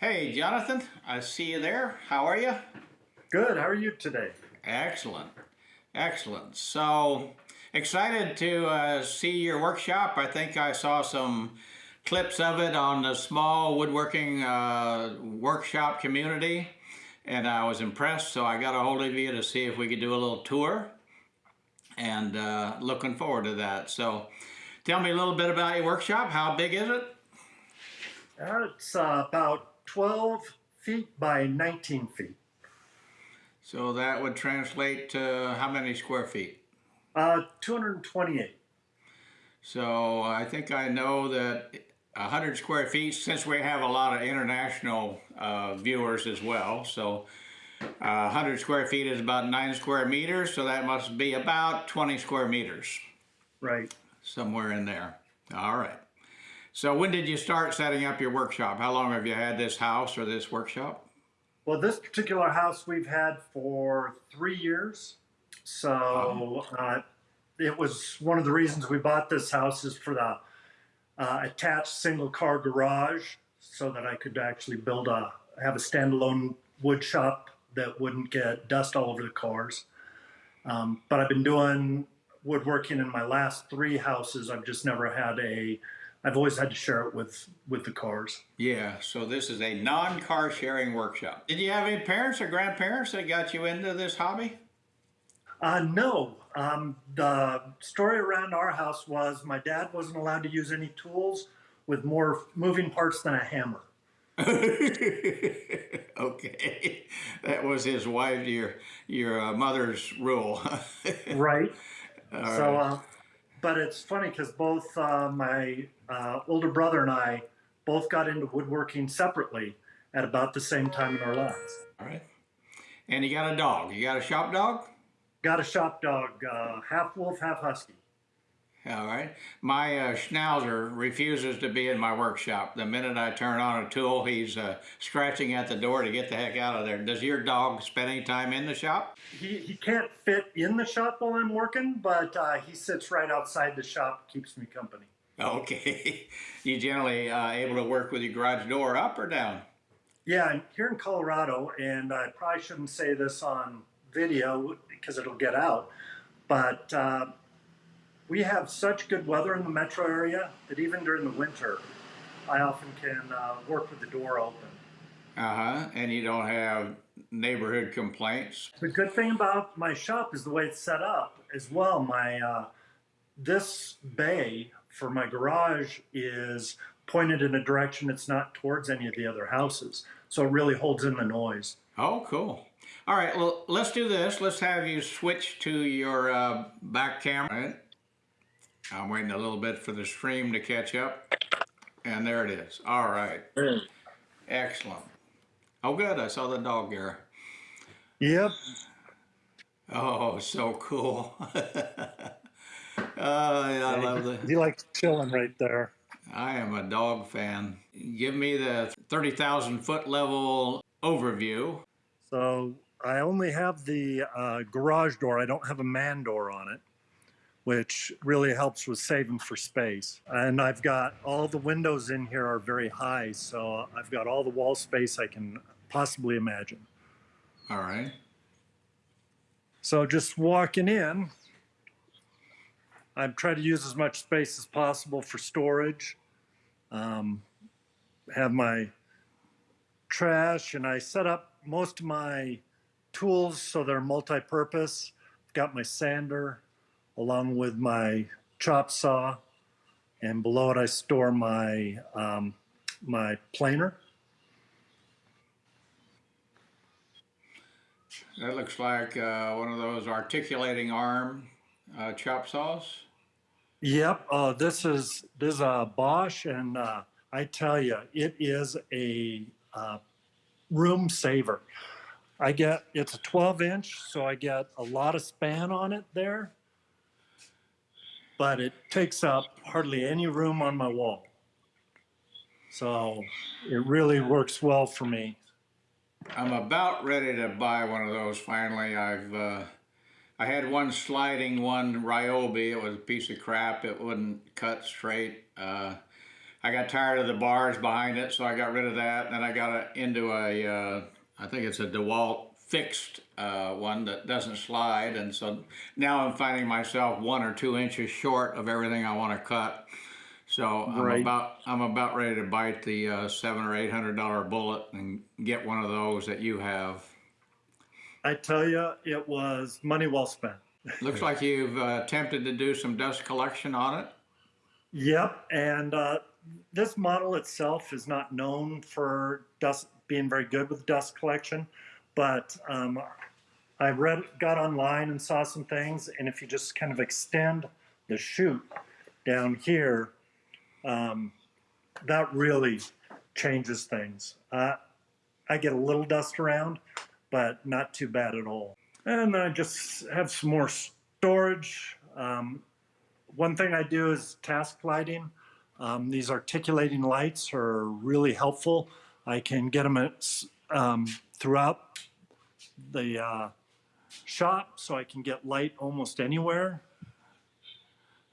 Hey, Jonathan, I see you there. How are you? Good. How are you today? Excellent. Excellent. So excited to uh, see your workshop. I think I saw some clips of it on the small woodworking uh, workshop community and I was impressed so I got a hold of you to see if we could do a little tour and uh, looking forward to that. So tell me a little bit about your workshop. How big is it? Uh, it's uh, about 12 feet by 19 feet. So that would translate to how many square feet? Uh, 228. So I think I know that 100 square feet, since we have a lot of international uh, viewers as well, so uh, 100 square feet is about 9 square meters, so that must be about 20 square meters. Right. Somewhere in there. All right. So when did you start setting up your workshop? How long have you had this house or this workshop? Well, this particular house we've had for three years. So uh, it was one of the reasons we bought this house is for the uh, attached single car garage so that I could actually build a, have a standalone wood shop that wouldn't get dust all over the cars. Um, but I've been doing woodworking in my last three houses. I've just never had a, I've always had to share it with, with the cars. Yeah, so this is a non-car sharing workshop. Did you have any parents or grandparents that got you into this hobby? Uh, no. Um, the story around our house was my dad wasn't allowed to use any tools with more moving parts than a hammer. okay, that was his wife, your your uh, mother's rule. right. All so, right. Uh, but it's funny because both uh, my uh, older brother and I both got into woodworking separately at about the same time in our lives. All right. And you got a dog. You got a shop dog? Got a shop dog, uh, half wolf, half husky. All right. My uh, Schnauzer refuses to be in my workshop. The minute I turn on a tool, he's uh, scratching at the door to get the heck out of there. Does your dog spend any time in the shop? He, he can't fit in the shop while I'm working, but uh, he sits right outside the shop, keeps me company. Okay. you generally uh, able to work with your garage door up or down? Yeah, I'm here in Colorado, and I probably shouldn't say this on video because it'll get out, but uh, we have such good weather in the metro area that even during the winter, I often can uh, work with the door open. Uh-huh, and you don't have neighborhood complaints? The good thing about my shop is the way it's set up as well. My uh, This bay for my garage is pointed in a direction that's not towards any of the other houses. So it really holds in the noise. Oh, cool. All right, well, let's do this. Let's have you switch to your uh, back camera. I'm waiting a little bit for the stream to catch up. And there it is. All right. Excellent. Oh, good. I saw the dog there. Yep. Oh, so cool. Oh, I love the. He likes chilling right there. I am a dog fan. Give me the 30,000 foot level overview. So I only have the uh, garage door. I don't have a man door on it which really helps with saving for space. And I've got all the windows in here are very high, so I've got all the wall space I can possibly imagine. All right. So just walking in, I try to use as much space as possible for storage. Um, have my trash, and I set up most of my tools so they're multi-purpose. Got my sander, along with my chop saw. And below it, I store my, um, my planer. That looks like uh, one of those articulating arm uh, chop saws. Yep, uh, this is this is a Bosch, and uh, I tell you, it is a uh, room saver. I get it's a 12 inch, so I get a lot of span on it there, but it takes up hardly any room on my wall. So it really works well for me. I'm about ready to buy one of those finally. I've uh, I had one sliding one Ryobi. It was a piece of crap. It wouldn't cut straight. Uh, I got tired of the bars behind it, so I got rid of that. And then I got it into a, uh, I think it's a DeWalt fixed uh, one that doesn't slide. And so now I'm finding myself one or two inches short of everything I want to cut. So I'm Right. about I'm about ready to bite the uh, seven or eight hundred dollar bullet and get one of those that you have. I tell you, it was money well spent. Looks like you've uh, attempted to do some dust collection on it. Yep, and uh, this model itself is not known for dust being very good with dust collection, but um, I read, got online and saw some things, and if you just kind of extend the chute down here, um, that really changes things. Uh, I get a little dust around, but not too bad at all. And I just have some more storage. Um, one thing I do is task lighting. Um, these articulating lights are really helpful. I can get them at, um, throughout the uh, shop so I can get light almost anywhere.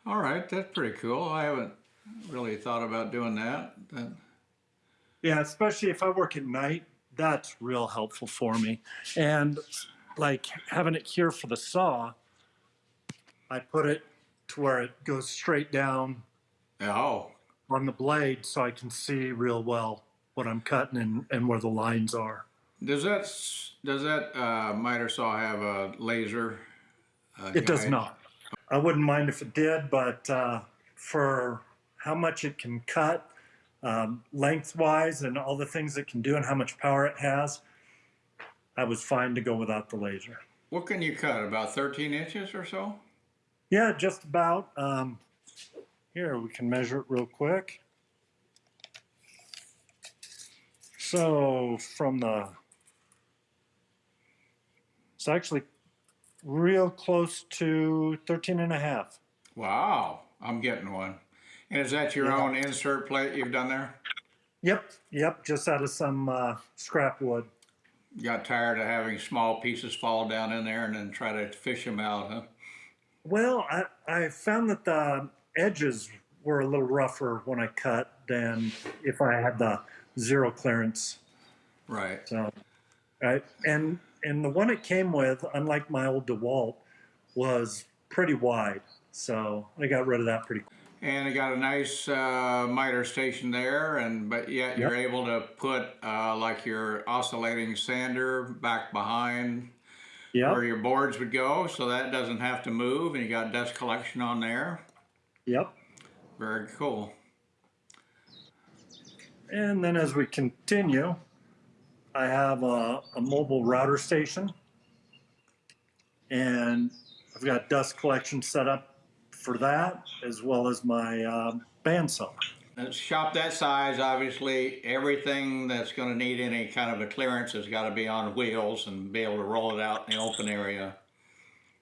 All right, that's pretty cool. I haven't really thought about doing that. That- Yeah, especially if I work at night, that's real helpful for me. And like having it here for the saw, I put it to where it goes straight down Oh, on the blade so I can see real well what I'm cutting and, and where the lines are. Does that does that uh, miter saw have a laser? Uh, It does not. I wouldn't mind if it did, but uh, for how much it can cut um, lengthwise and all the things it can do and how much power it has, I was fine to go without the laser. What can you cut? About 13 inches or so? Yeah, just about. Um, here, we can measure it real quick. So from the, it's actually real close to 13 and a half. Wow, I'm getting one. And is that your Yeah. own insert plate you've done there? Yep, yep, just out of some uh, scrap wood. Got tired of having small pieces fall down in there and then try to fish them out, huh? Well, I, I found that the edges were a little rougher when I cut than if I had the zero clearance. Right. So, right, and and the one it came with, unlike my old DeWalt, was pretty wide. So I got rid of that pretty quick. And it got a nice uh, miter station there, and but yet you're able to put uh, like your oscillating sander back behind where your boards would go, so that doesn't have to move, and you got dust collection on there. yep. Very cool. And then as we continue, I have a, a mobile router station, and I've got dust collection set up for that, as well as my um, bandsaw. A shop that size, obviously, everything that's going to need any kind of a clearance has got to be on wheels and be able to roll it out in the open area.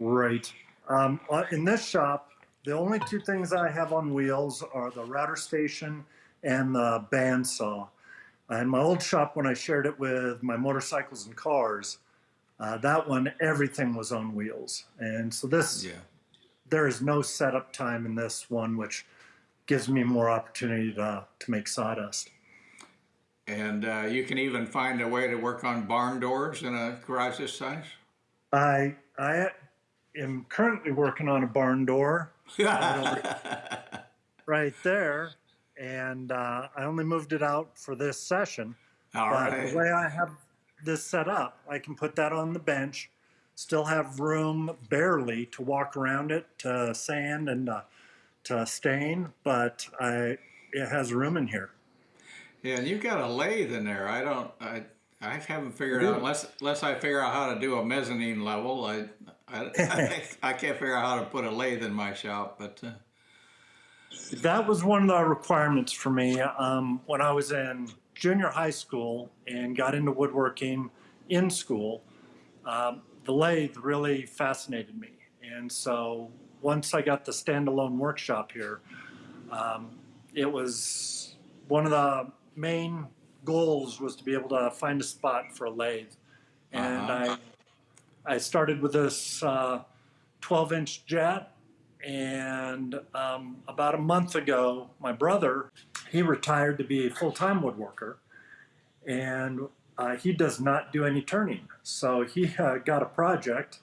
Right. Um, uh, in this shop, the only two things I have on wheels are the router station and the bandsaw. In my old shop, when I shared it with my motorcycles and cars, uh, that one everything was on wheels, and so this Yeah. there is no setup time in this one, which gives me more opportunity to to make sawdust. And uh, you can even find a way to work on barn doors in a garage this size. I I am currently working on a barn door right there, and uh, I only moved it out for this session. All but right. the way I have this set up, I can put that on the bench, still have room barely to walk around it, to sand and uh, to stain, but I it has room in here. Yeah, and you've got a lathe in there. I don't. I. I haven't figured do. out unless unless I figure out how to do a mezzanine level. I. I, I, I can't figure out how to put a lathe in my shop, but uh, That was one of the requirements for me um, when I was in junior high school and got into woodworking in school. Um, the lathe really fascinated me, and so once I got the standalone workshop here, um, it was one of the main goals was to be able to find a spot for a lathe, and Uh-huh. I I started with this uh, 12 inch jet and um, about a month ago, my brother he retired to be a full-time woodworker, and uh, he does not do any turning. So he uh, got a project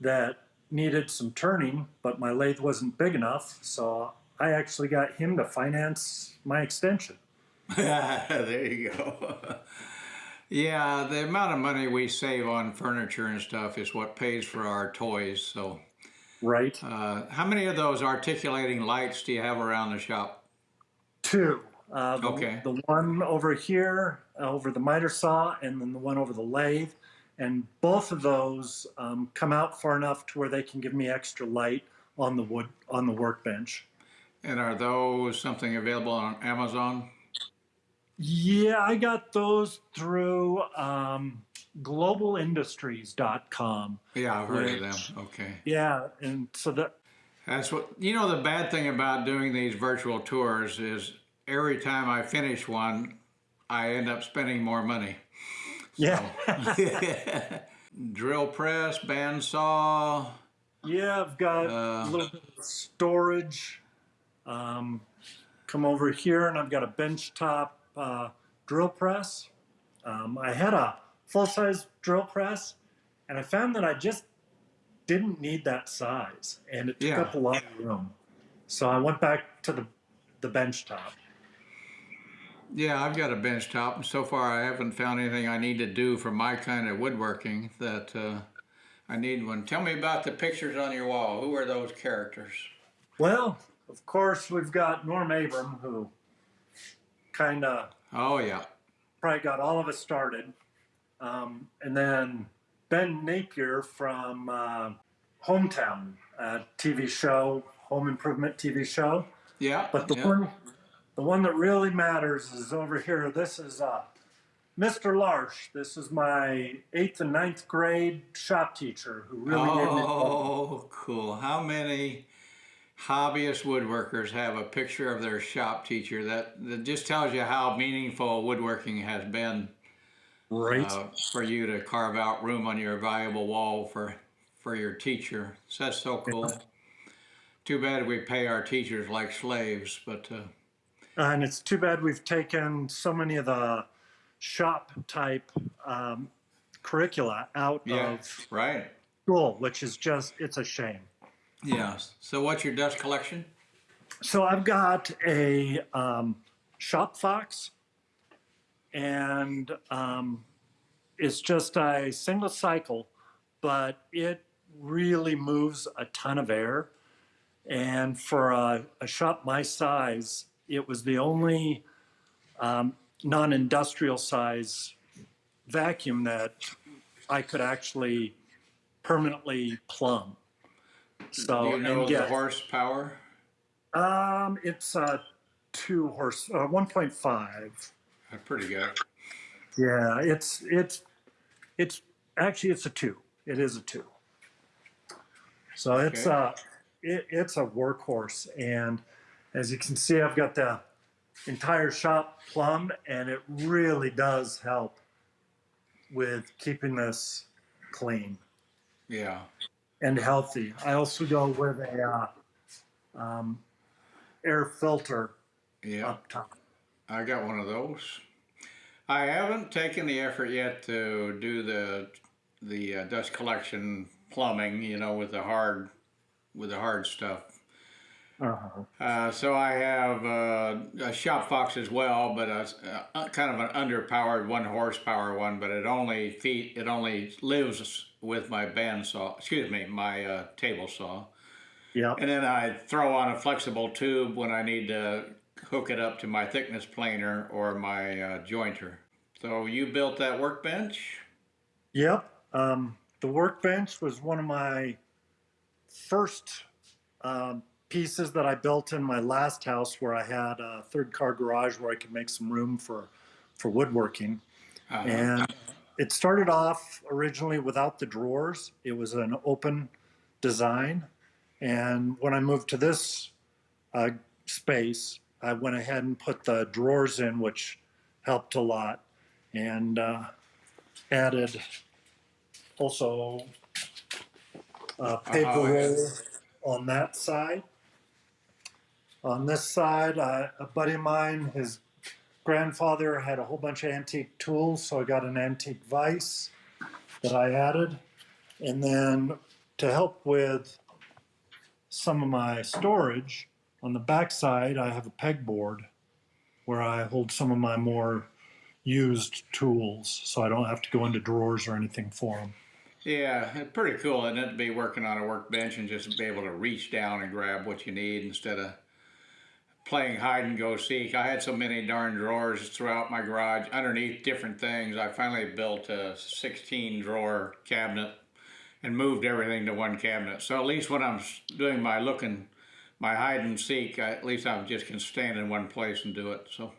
that needed some turning, but my lathe wasn't big enough. So I actually got him to finance my extension. there you go. yeah, the amount of money we save on furniture and stuff is what pays for our toys. So, Right. uh, how many of those articulating lights do you have around the shop? Two. Uh, the, Okay. the one over here, uh, over the miter saw, and then the one over the lathe. And both of those um, come out far enough to where they can give me extra light on the wood on the workbench. And are those something available on Amazon? Yeah, I got those through um, globalindustries.com. Yeah, I've heard of them. Okay. Yeah, and so that That's what, you know, the bad thing about doing these virtual tours is every time I finish one, I end up spending more money. yeah, Drill press, bandsaw, yeah, I've got Uh, a little bit of storage. Um, come over here, and I've got a benchtop uh, drill press. Um, I had a full size drill press, and I found that I just didn't need that size, and it took Yeah. up a lot of room. So I went back to the the bench top. Yeah, I've got a bench top, and so far I haven't found anything I need to do for my kind of woodworking that uh, I need one. Tell me about the pictures on your wall. Who are those characters? Well, of course, we've got Norm Abram, who kind of Oh yeah, probably got all of us started. Um, and then Ben Napier from uh, Hometown uh, TV show, Home Improvement TV show. yeah. But the yeah. one, the one that really matters is over here. This is uh, Mr. Larsh. This is my eighth and ninth grade shop teacher who really gave me. Oh, cool. How many hobbyist woodworkers have a picture of their shop teacher? That, that just tells you how meaningful woodworking has been Right. uh, for you to carve out room on your valuable wall for, for your teacher. So that's so cool. Too bad we pay our teachers like slaves, but uh, And it's too bad we've taken so many of the shop type um, curricula out yeah, of right. school, which is just, it's a shame. Yeah. So what's your dust collection? So I've got a um, shop fox, and um, it's just a single cycle, but it really moves a ton of air. And for a, a shop my size, it was the only um, non industrial size vacuum that I could actually permanently plumb. So, Do you know and the get, horsepower? um, it's a two horse, uh, 1.5. That's pretty good. Yeah, it's it's it's actually it's a two. It is a two. So it's Okay. uh it, it's a workhorse, and as you can see, I've got the entire shop plumbed, and it really does help with keeping this clean Yeah. and healthy. I also go with a uh, um, air filter Yeah. up top. I got one of those. I haven't taken the effort yet to do the the uh, dust collection plumbing, you know, with the hard with the hard stuff. Uh-huh. Uh, so I have uh, a shop fox as well, but a, a kind of an underpowered one horsepower one. But it only feet it only lives with my bandsaw. Excuse me, my uh, table saw. Yep. And then I throw on a flexible tube when I need to hook it up to my thickness planer or my uh, jointer. So you built that workbench? Yep. Um, the workbench was one of my first um, pieces that I built in my last house where I had a third car garage where I could make some room for, for woodworking. Uh-huh. And it started off originally without the drawers, it was an open design. And when I moved to this uh, space, I went ahead and put the drawers in, which helped a lot. And uh, added also a paper Oh, roll on that side. On this side, uh, a buddy of mine, his grandfather had a whole bunch of antique tools, so I got an antique vise that I added. And then to help with some of my storage, on the back side, I have a pegboard where I hold some of my more used tools, so I don't have to go into drawers or anything for them. Yeah, pretty cool, isn't it, to be working on a workbench and just be able to reach down and grab what you need instead of playing hide and go seek. I had so many darn drawers throughout my garage underneath different things. I finally built a 16 drawer cabinet and moved everything to one cabinet. So at least when I'm doing my looking, my hide and seek, I, at least I just can stand in one place and do it. So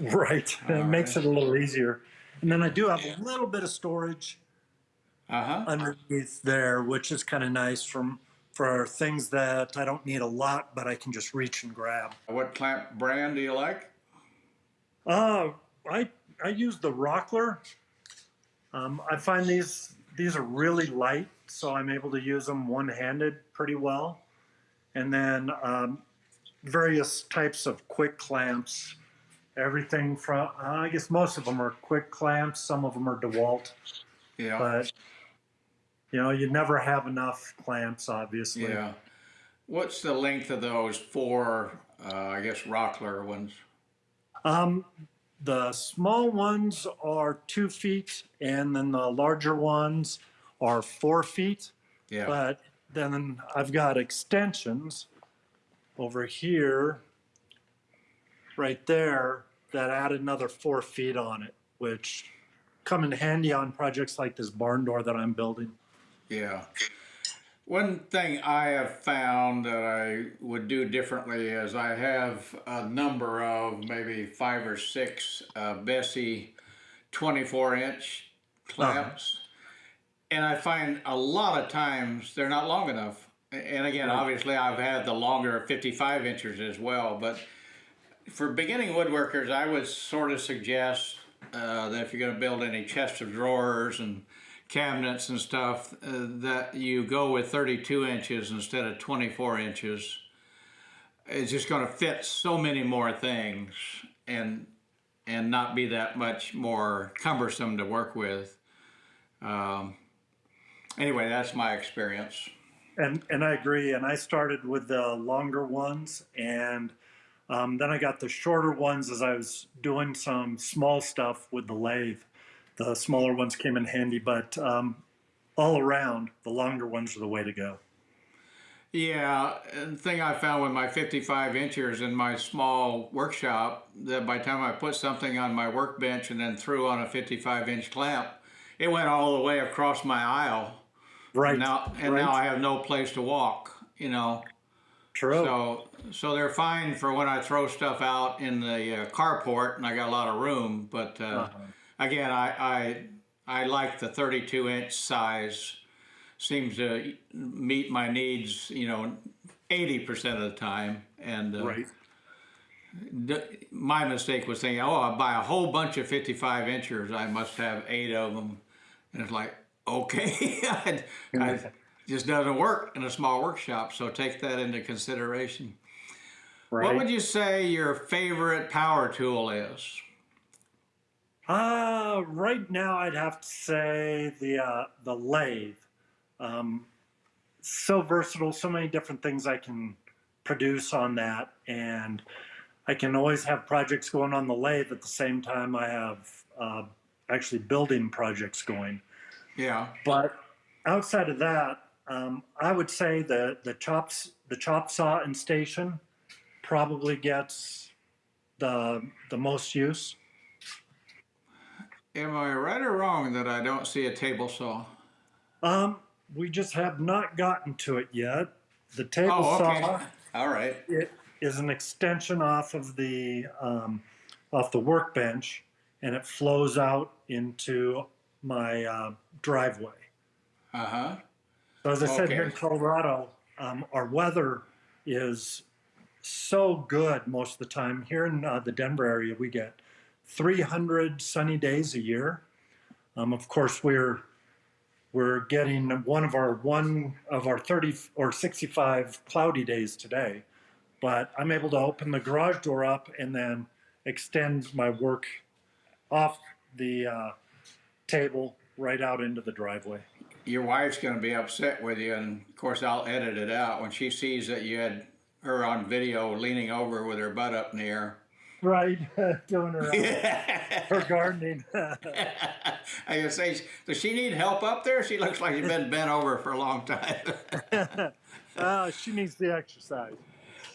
Right. It All makes it a little easier. And then I do have a little bit of storage uh huh. underneath there, which is kind of nice from for things that I don't need a lot, but I can just reach and grab. What clamp brand do you like? Uh, I I use the Rockler. Um, I find these these are really light, so I'm able to use them one handed pretty well. And then um, various types of quick clamps. Everything from uh, I guess most of them are quick clamps. Some of them are DeWalt. Yeah. but you know you never have enough clamps obviously Yeah. What's the length of those four, uh, I guess, Rockler ones? um the small ones are two feet and then the larger ones are four feet Yeah. but then i've got extensions over here right there that add another four feet on it which come in handy on projects like this barn door that i'm building Yeah. One thing I have found that I would do differently is I have a number of maybe five or six uh, Bessey 24 inch clamps. And I find a lot of times they're not long enough. And again, obviously, I've had the longer 55 inches as well. But for beginning woodworkers, I would sort of suggest uh, that if you're going to build any chests of drawers and cabinets and stuff, uh, that you go with 32 inches instead of 24 inches. It's just going to fit so many more things and and not be that much more cumbersome to work with. Um, anyway, that's my experience. And and I agree. And I started with the longer ones, and um, then I got the shorter ones as I was doing some small stuff with the lathe. The smaller ones came in handy, but um, all around, the longer ones are the way to go. Yeah, and the thing I found with my 55 inchers in my small workshop, that by the time I put something on my workbench and then threw on a 55 inch clamp, it went all the way across my aisle. Right. Now, and right. now I have no place to walk, you know. True. So, so they're fine for when I throw stuff out in the uh, carport and I got a lot of room. But uh, Uh-huh. again, I, I I like the 32 inch size. Seems to meet my needs, you know, 80% of the time. And uh, right. d- my mistake was thinking, oh, I buy a whole bunch of 55 inchers. I must have eight of them. And it's like, okay, I, I, just doesn't work in a small workshop. So take that into consideration. Right. What would you say your favorite power tool is? Uh, right now, I'd have to say the uh, the lathe. Um, so versatile, so many different things I can produce on that, and I can always have projects going on the lathe at the same time I have uh, actually building projects going. Yeah, But outside of that, um, I would say the the chops the chop saw and station probably gets the the most use. am I right or wrong that I don't see a table saw? Um, we just have not gotten to it yet. The table Oh, okay. saw All right. it is an extension off of the um, off the workbench, and it flows out into my uh, driveway. Uh huh. So as I said, here in Colorado, um, our weather is so good most of the time. Here in uh, the Denver area, we get 300 sunny days a year. Um, of course, we're we're getting one of our one of our 30 or 65 cloudy days today, but I'm able to open the garage door up and then extend my work off the uh, table right out into the driveway. Your wife's gonna be upset with you, and of course, I'll edit it out when she sees that you had her on video leaning over with her butt up in the air. Right, doing her, her gardening. I can say, does she need help up there? She looks like she's been bent over for a long time. uh, she needs the exercise.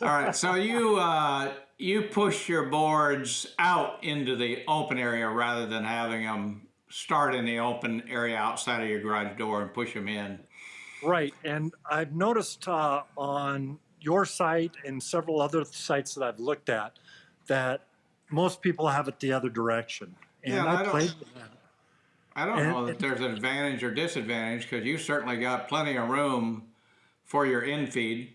All right, so you uh, you push your boards out into the open area rather than having them start in the open area outside of your garage door and push them in. Right, and I've noticed uh, on your site and several other sites that I've looked at that most people have it the other direction. And Yeah, I I don't- played with that. I don't And- know that there's an advantage or disadvantage because you certainly got plenty of room for your infeed.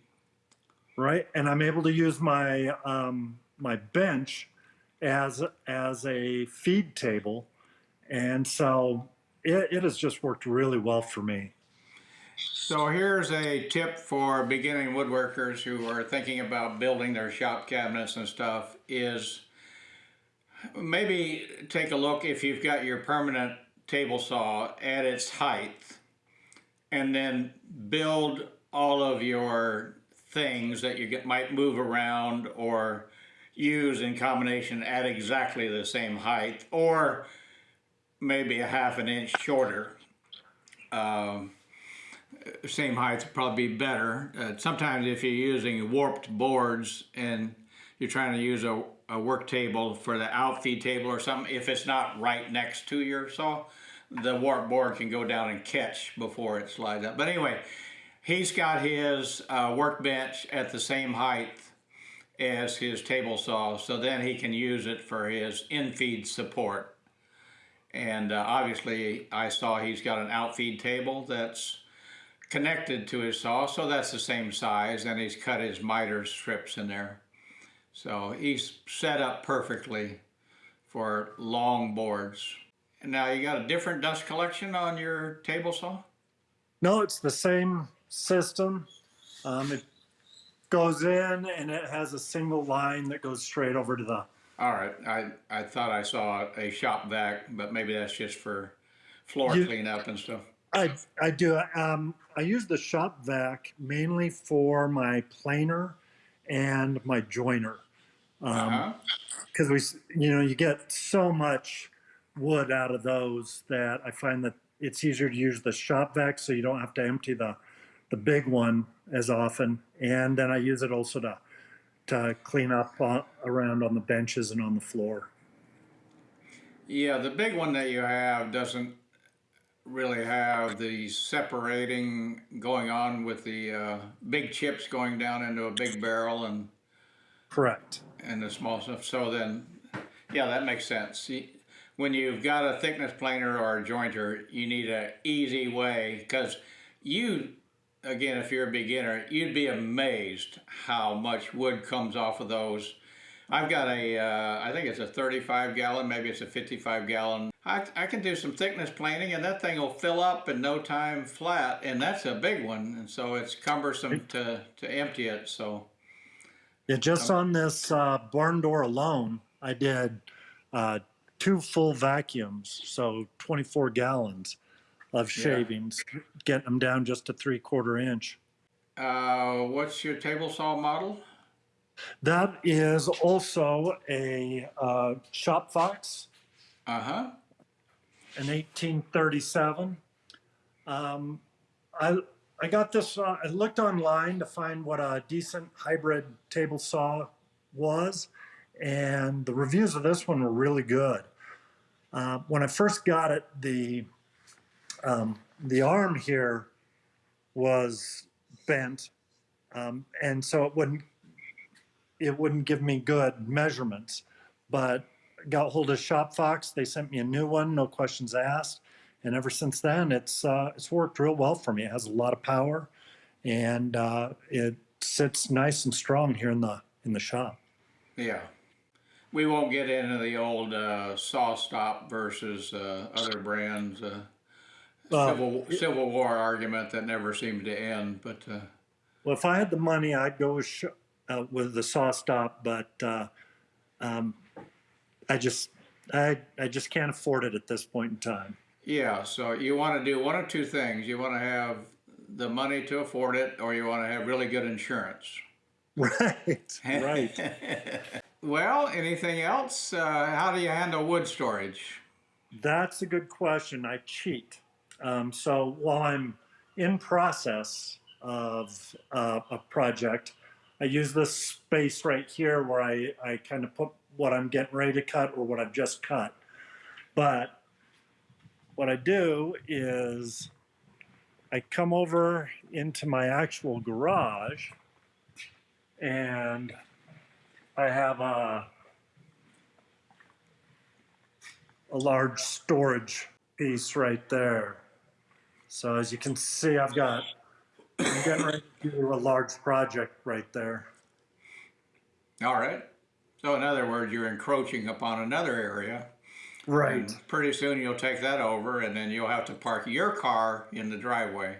right? And I'm able to use my um, my bench as as a feed table, and so it, it has just worked really well for me. So here's a tip for beginning woodworkers who are thinking about building their shop cabinets and stuff is maybe take a look if you've got your permanent table saw at its height and then build all of your things that you get, might move around or use in combination at exactly the same height or maybe a half an inch shorter. Um, same height would probably be better. Uh, sometimes if you're using warped boards and you're trying to use a, a work table for the outfeed table or something, if it's not right next to your saw, the warped board can go down and catch before it slides up. But anyway, he's got his uh, workbench at the same height as his table saw, so then he can use it for his in-feed support. And uh, obviously, I saw he's got an outfeed table that's connected to his saw, so that's the same size, and he's cut his miter strips in there. So he's set up perfectly for long boards. And now you got a different dust collection on your table saw? No, it's the same system. Um, it goes in and it has a single line that goes straight over to the. All right, I, I thought I saw a shop vac, but maybe that's just for floor You- cleanup and stuff. I I do. Um, I use the shop vac mainly for my planer and my jointer. Because we, you know, you get so much wood out of those that I find that it's easier to use the shop vac, so you don't have to empty the the big one as often. And then I use it also to to clean up on, around on the benches and on the floor. Yeah, the big one that you have doesn't really have the separating going on with the uh, big chips going down into a big barrel and Correct. and the small stuff. So then, yeah, that makes sense. When you've got a thickness planer or a jointer, you need an easy way because you, again, if you're a beginner, you'd be amazed how much wood comes off of those. I've got a, uh, I think it's a 35 gallon, maybe it's a 55 gallon. I, I can do some thickness planing and that thing will fill up in no time flat and that's a big one. And so it's cumbersome to, to empty it. So, Yeah, just on this uh, barn door alone, I did uh, two full vacuums, so 24 gallons of shavings, getting them down just to three quarter inch. uh, what's your table saw model? That is also a uh, Shop Fox, Uh huh. an 1837. Um, I I got this. Uh, I looked online to find what a decent hybrid table saw was, and the reviews of this one were really good. Uh, when I first got it, the um, the arm here was bent, um, and so it wouldn't it wouldn't give me good measurements. But got hold of Shop Fox. They sent me a new one, no questions asked. And ever since then, it's uh, it's worked real well for me. It has a lot of power, and uh, it sits nice and strong here in the in the shop. Yeah. We won't get into the old uh, SawStop versus uh, other brands. Uh, Civil Civil War argument that never seemed to end. But uh, Well, if I had the money, I'd go with Sh- uh, with the SawStop, but uh, um, I just I I just can't afford it at this point in time. Yeah, so you want to do one of two things. You want to have the money to afford it, or you want to have really good insurance. Right, right. well, anything else? Uh, how do you handle wood storage? That's a good question. I cheat. Um, so while I'm in process of uh, a project, I use this space right here where I, I kind of put what I'm getting ready to cut or what I've just cut. But what I do is I come over into my actual garage and I have a a large storage piece right there. So as you can see, I've got, I'm getting ready to do a large project right there. All right. So, in other words, you're encroaching upon another area. Right. Pretty soon you'll take that over, and then you'll have to park your car in the driveway.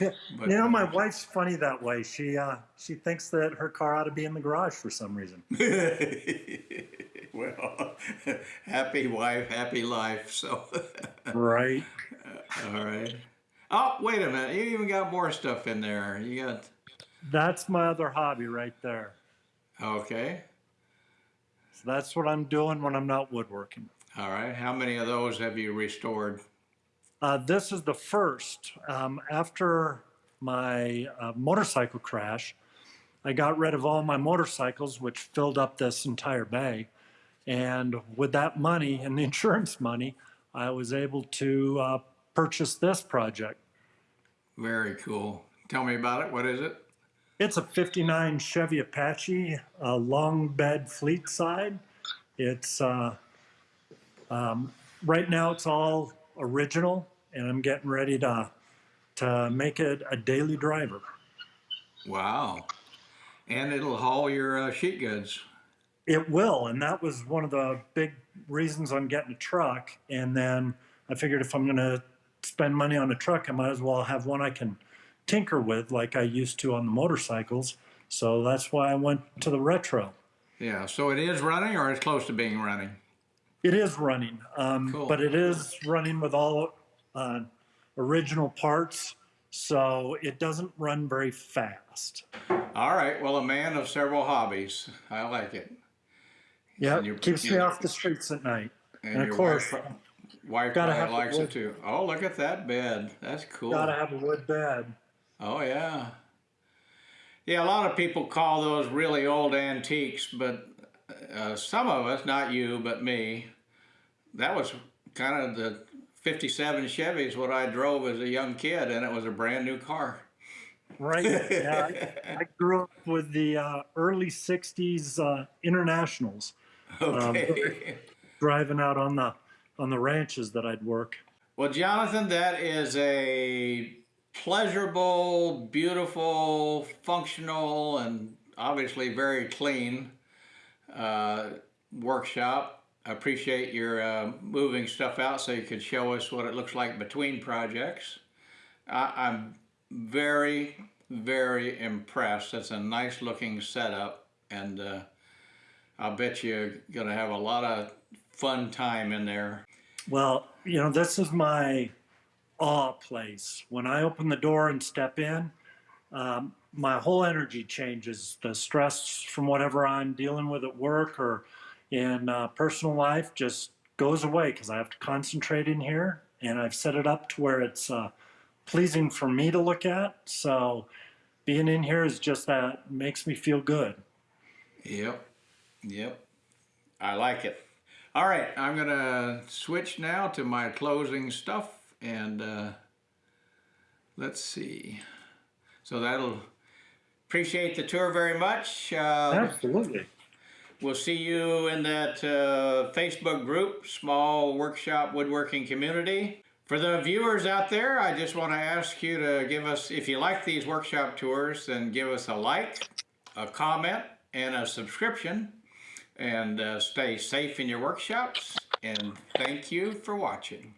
Yeah. But- You know, my wife's funny that way. She uh, she thinks that her car ought to be in the garage for some reason. well, happy wife, happy life. So, Right. all right. Oh, wait a minute. You even got more stuff in there. You got, That's my other hobby right there. okay. So that's what I'm doing when I'm not woodworking. All right. How many of those have you restored? Uh, this is the first. Um, after my uh, motorcycle crash, I got rid of all my motorcycles, which filled up this entire bay. And with that money and the insurance money, I was able to uh, purchase this project. Very cool. Tell me about it. What is it? It's a 59 Chevy Apache, a long bed fleet side. It's uh, um, right now it's all original, and I'm getting ready to to make it a daily driver. Wow. And it'll haul your uh, sheet goods. It will, and that was one of the big reasons I'm getting a truck. And then I figured if I'm going to spend money on a truck, I might as well have one I can tinker with, like I used to on the motorcycles. So that's why I went to the retro. Yeah. So it is running, or it's close to being running. It is running, um, Cool. but it is running with all uh, original parts, so it doesn't run very fast. All right. Well, a man of several hobbies. I like it. Yeah, keeps me off the streets at night. And, of course, wife, wife gotta have likes it too. Oh, look at that bed. That's cool. gotta have a wood bed. Oh yeah. Yeah, a lot of people call those really old antiques, but uh, some of us, not you, but me, that was kind of the 57 Chevy's what I drove as a young kid, and it was a brand new car. Right. Yeah, I, I grew up with the uh, early '60s uh, internationals, Okay. driving out on the on the ranches that I'd work. well, Jonathan, that is a pleasurable, beautiful, functional, and obviously very clean uh, workshop. I appreciate your uh, moving stuff out so you could show us what it looks like between projects. I, I'm very, very impressed. It's a nice looking setup, and uh, I'll bet you're going to have a lot of fun time in there. Well, you know, this is my awe place. When I open the door and step in, um, my whole energy changes. The stress from whatever I'm dealing with at work or in uh, personal life just goes away because I have to concentrate in here. And I've set it up to where it's uh, pleasing for me to look at. So being in here is just that makes me feel good. Yep, yep. I like it. All right, I'm gonna switch now to my closing stuff and uh, let's see. So that'll appreciate the tour very much. Uh, Absolutely. we'll see you in that uh, Facebook group, Small Workshop Woodworking Community. For the viewers out there, I just want to ask you to give us, if you like these workshop tours, then give us a like, a comment, and a subscription. And uh, stay safe in your workshops. And thank you for watching.